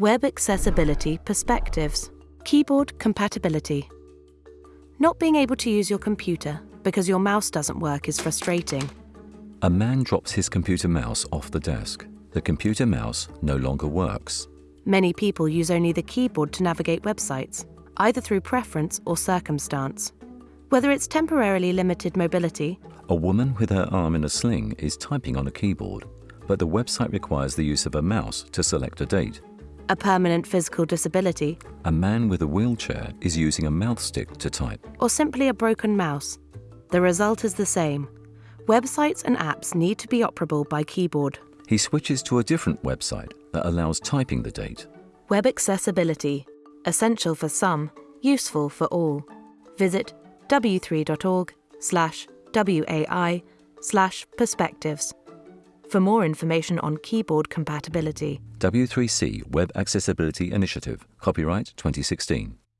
Web Accessibility Perspectives Keyboard Compatibility Not being able to use your computer because your mouse doesn't work is frustrating. A man drops his computer mouse off the desk. The computer mouse no longer works. Many people use only the keyboard to navigate websites, either through preference or circumstance. Whether it's temporarily limited mobility, A woman with her arm in a sling is typing on a keyboard, but the website requires the use of a mouse to select a date. A permanent physical disability, A man with a wheelchair is using a mouth stick to type. or simply a broken mouse, the result is the same. Websites and apps need to be operable by keyboard. He switches to a different website that allows typing the date. Web accessibility, essential for some, useful for all. Visit w3.org slash WAI slash perspectives for more information on keyboard compatibility. W3C Web Accessibility Initiative, copyright 2016.